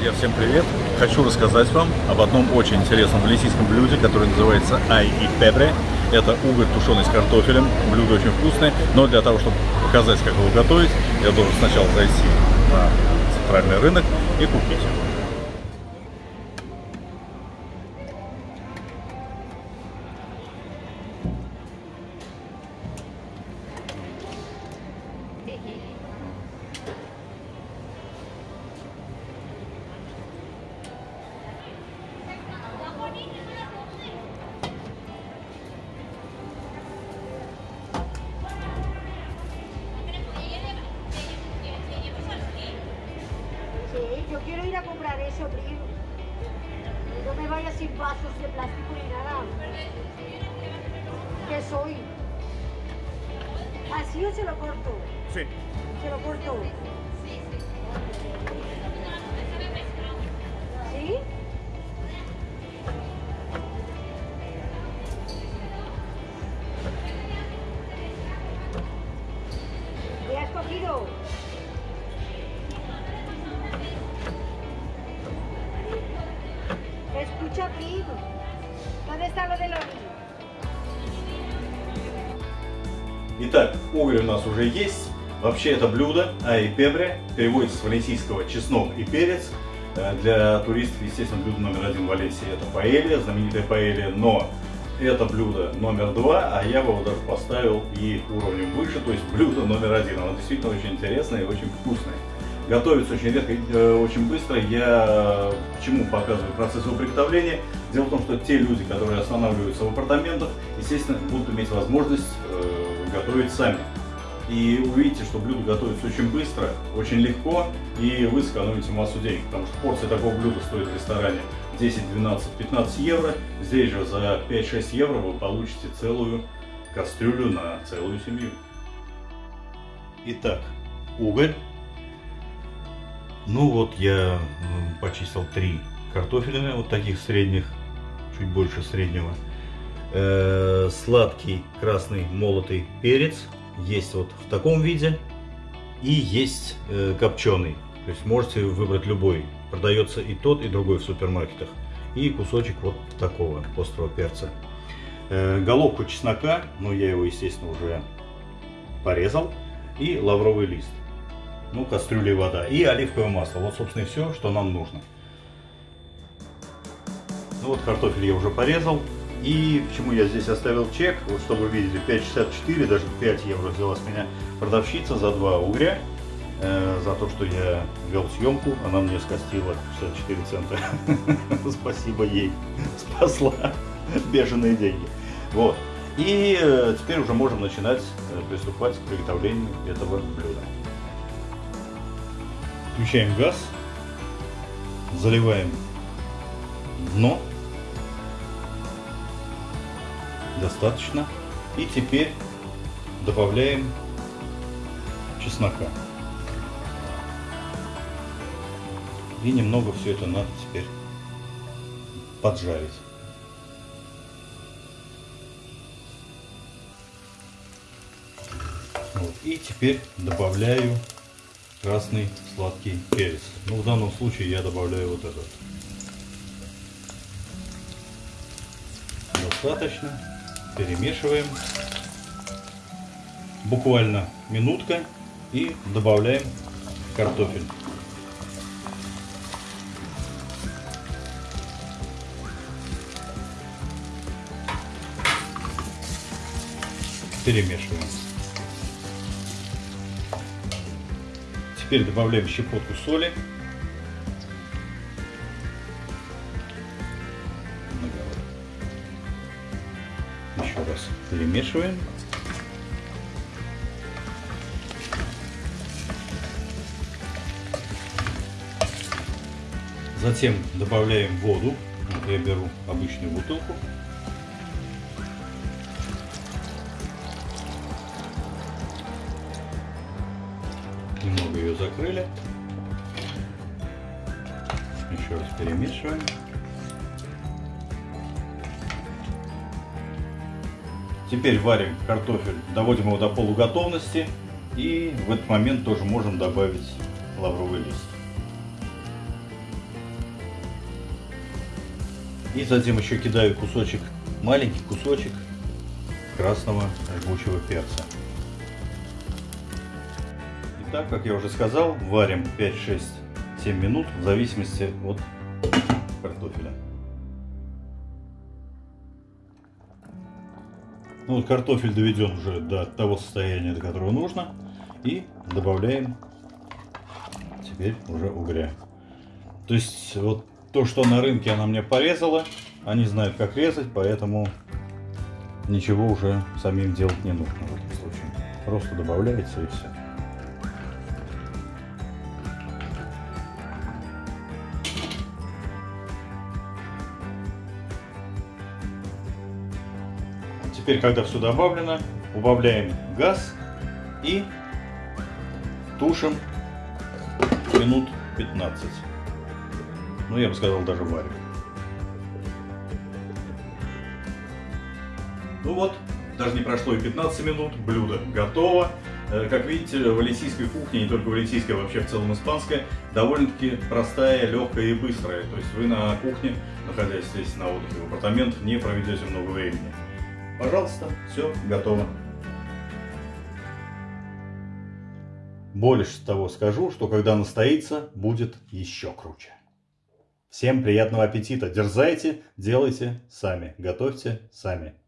Друзья, всем привет! Хочу рассказать вам об одном очень интересном валенсийском блюде, которое называется ай и пепре. Это уголь, тушеный с картофелем. Блюдо очень вкусное, но для того, чтобы показать, как его готовить, я должен сначала зайти на центральный рынок и купить. Sí, ir a comprar eso, Bri. No me vayas sin vasos de plástico ni nada. ¿Qué soy? ¿Así o se lo corto? Sí. Se lo corto. Escucha, Bri. ¿Dónde está lo de los... Итак, уголь у нас уже есть. Вообще это блюдо ай пебре, переводится с валенсийского чеснок и перец. Э, Для туристов, естественно, блюдо номер один в Валенсии это паэлья, знаменитая паэлья, но это блюдо номер два, а я бы его даже поставил и уровнем выше, то есть блюдо номер один. Оно действительно очень интересное и очень вкусное. Готовится очень редко, э, очень быстро. Я почему показываю процесс его приготовления? Дело в том, что те люди, которые останавливаются в апартаментах, естественно, будут иметь возможность э, готовить сами. И увидите, что блюдо готовится очень быстро, очень легко, и вы сэкономите массу денег, потому что порция такого блюда стоит в ресторане 10, 12, 15 евро. Здесь же за 5-6 евро вы получите целую кастрюлю на целую семью. Итак, уголь. Ну вот я почистил три картофелины, вот таких средних, чуть больше среднего. Э, сладкий красный молотый перец есть вот в таком виде и есть э, копченый. То есть можете выбрать любой. Продается и тот, и другой в супермаркетах. И кусочек вот такого острого перца. Э, головку чеснока, ну я его, естественно, уже порезал. И лавровый лист. Ну, кастрюля и вода. И оливковое масло. Вот, собственно, и все, что нам нужно. Ну вот картофель я уже порезал. И почему я здесь оставил чек, вот чтобы вы видели, 5,64, даже 5 евро взяла с меня продавщица за два угря. Э, за то, что я вел съемку, она мне скостила 64 цента. Спасибо ей, спасла бешеные деньги. Вот. И э, теперь уже можем начинать э, приступать к приготовлению этого блюда. Включаем газ, заливаем дно достаточно. И теперь добавляем чеснока. И немного все это надо теперь поджарить. Вот. И теперь добавляю красный сладкий перец. Ну, в данном случае я добавляю вот этот. Достаточно. Перемешиваем. Буквально минутка. И добавляем картофель. Перемешиваем. Теперь добавляем щепотку соли. Еще раз перемешиваем. Затем добавляем воду. Я беру обычную бутылку. Немного ее закрыли. Еще раз перемешиваем. Теперь варим картофель, доводим его до полуготовности. И в этот момент тоже можем добавить лавровый лист. И затем еще кидаю кусочек, маленький кусочек красного жгучего перца. Итак, как я уже сказал, варим 5-6-7 минут в зависимости от картофеля. Ну вот картофель доведен уже до того состояния, до которого нужно. И добавляем теперь уже угря. То есть вот то, что на рынке она мне порезала, они знают, как резать, поэтому ничего уже самим делать не нужно в этом случае. Просто добавляется и все. Теперь, когда все добавлено, убавляем газ и тушим минут 15. Ну, я бы сказал, даже варим. Ну вот, даже не прошло и 15 минут, блюдо готово. Э, как видите, валентийская кухня, не только валентийская, а вообще в целом испанская, довольно-таки простая, легкая и быстрая. То есть вы на кухне, находясь здесь на отдыхе в апартамент, не проведете много времени. Пожалуйста, все готово. Больше того скажу, что когда настоится, будет еще круче. Всем приятного аппетита! Дерзайте, делайте сами, готовьте сами.